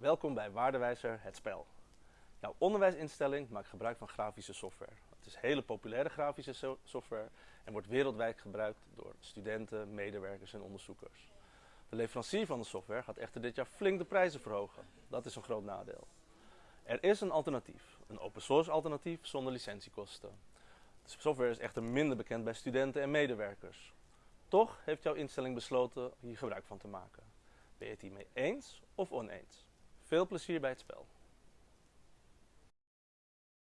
Welkom bij Waardewijzer Het Spel. Jouw onderwijsinstelling maakt gebruik van grafische software. Het is hele populaire grafische so- software en wordt wereldwijd gebruikt door studenten, medewerkers en onderzoekers. De leverancier van de software gaat echter dit jaar flink de prijzen verhogen. Dat is een groot nadeel. Er is een alternatief, een open source alternatief zonder licentiekosten. De software is echter minder bekend bij studenten en medewerkers. Toch heeft jouw instelling besloten hier gebruik van te maken. Ben je het hiermee eens of oneens? Veel plezier bij het spel.